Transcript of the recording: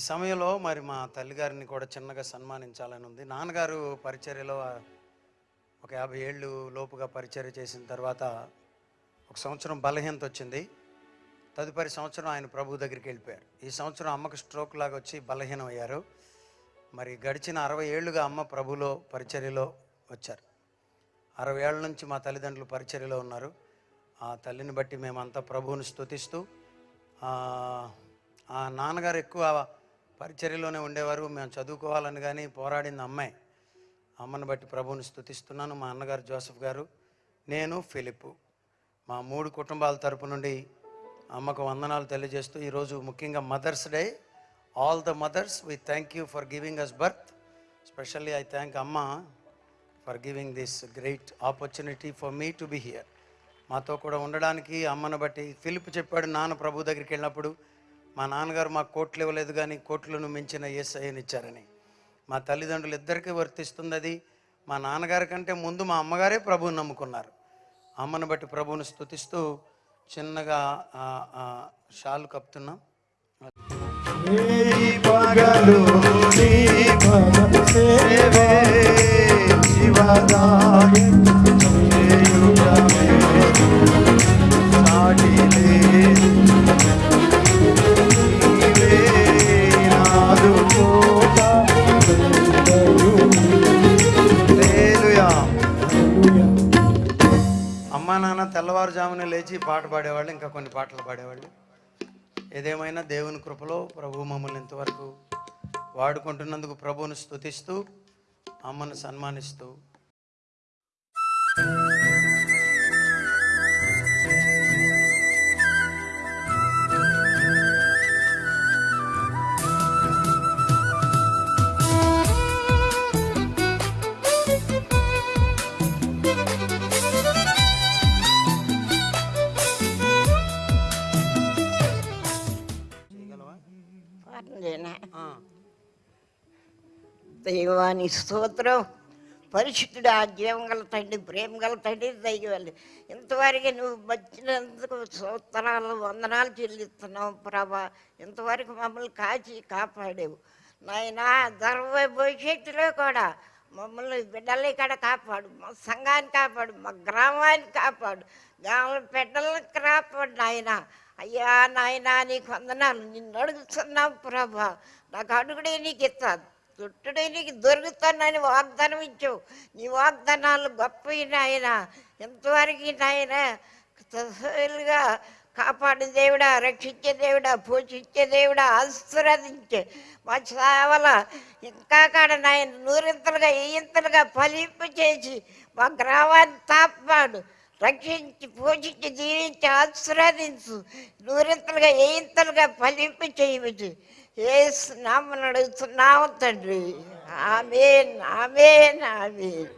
ఈ సమయంలో మరి మా తల్లిగారిని కూడా చిన్నగా సన్మానించాలని ఉంది. నాన్నగారు పరిచర్యలో ఒక యాభై ఏళ్ళు లోపుగా పరిచర్య చేసిన తర్వాత ఒక సంవత్సరం బలహీనత వచ్చింది. తదుపరి సంవత్సరం ఆయన ప్రభు దగ్గరికి వెళ్ళిపోయారు. ఈ సంవత్సరం అమ్మకు స్ట్రోక్ లాగా వచ్చి బలహీనం అయ్యారు. మరి గడిచిన అరవై ఏళ్ళుగా అమ్మ ప్రభులో పరిచర్యలో వచ్చారు. అరవై ఏళ్ళ నుంచి మా తల్లిదండ్రులు పరిచర్యలో ఉన్నారు. ఆ తల్లిని బట్టి మేమంతా ప్రభువుని స్తుతిస్తూ ఆ నాన్నగారు ఎక్కువ పరిచర్యలోనే ఉండేవారు. మేము చదువుకోవాలని కానీ పోరాడింది అమ్మాయి అమ్మని బట్టి ప్రభువుని స్తుతిస్తున్నాను మా అన్నగారు జోసఫ్ గారు నేను ఫిలిప్. మా మూడు కుటుంబాల తరపు నుండి అమ్మకు వందనాలు తెలియజేస్తూ ఈరోజు ముఖ్యంగా mothers day. All the mothers we thank you for giving us birth specially I thank అమ్మ for giving this great opportunity for me to be here మాతో కూడా ఉండడానికి అమ్మను బట్టి ఫిలిప్ చెప్పాడు. నాన్న ప్రభు దగ్గరికి వెళ్ళినప్పుడు మా నాన్నగారు మాకు కోట్లు ఇవ్వలేదు కానీ కోట్లను మించిన ఏసఐని ఇచ్చారని. మా తల్లిదండ్రులు ఇద్దరికీ వర్తిస్తుంది అది. మా నాన్నగారి కంటే ముందు మా అమ్మగారే ప్రభువుని నమ్ముకున్నారు. అమ్మను బట్టి ప్రభువుని స్తుతిస్తూ చిన్నగా ఆ, షాలు కప్పుతున్నాం. అమ్మా నాన్న తెల్లవారుజామున లేచి పాట పాడేవాళ్ళు ఇంకా కొన్ని పాటలు పాడేవాళ్ళు. ఏదేమైనా దేవుని కృపలో ప్రభు మమ్మల్ని ఇంతవరకు వాడుకుంటున్నందుకు ప్రభువును స్తుతిస్తూ అమ్మను సన్మానిస్తూ పాటలేనా దైవాని స్తోత్రం. పరిశుద్ధుడు ఆ జీవం గల తండ్రి ప్రేమ గల తండ్రి దైవాలు ఇంతవరకు నువ్వు వచ్చినందుకు స్తోత్రాలు వందనాలు చెల్లిస్తున్నావు ప్రభా. ఇంతవరకు మమ్మల్ని కాచి కాపాడేవు. నాయనా గర్వ భవిష్యత్తులో కూడా మమ్మల్ని బిడ్డలు ఇక్కడ కాపాడు. మా సంఘాన్ని కాపాడు మా గ్రామాన్ని కాపాడు. గ్రామ బిడ్డలను కాపాడు నాయన. అయ్యా నాయనా నీకు వందనాలు. నిన్ను అడుగుతున్నావు ప్రభా. నాకు అడుగుడే నీకు ఇస్తాను. చుట్టుడే నీకు దొరుకుతానని వాగ్దానం ఇచ్చావు. నీ వాగ్దానాలు గొప్పవి నాయన. ఎంతవరకు నాయన తసలుగా కాపాడే దేవుడా రక్షించే దేవుడా పోషించే దేవుడా ఆశీర్వదించే మా సేవల ఇంకా కాడ నాయన నూరింతలుగా ఇంతలుగా ఫలింపు చేసి మా గ్రామాన్ని తాపాడు. రక్షించి పోషించి దీవించి ఆశీర్వదించు నూరింతలుగా ఏంతలుగా ఫలింపు చేయవచ్చు ఏ నామను అడుగుతున్నావు తండ్రి. Amen amen amen.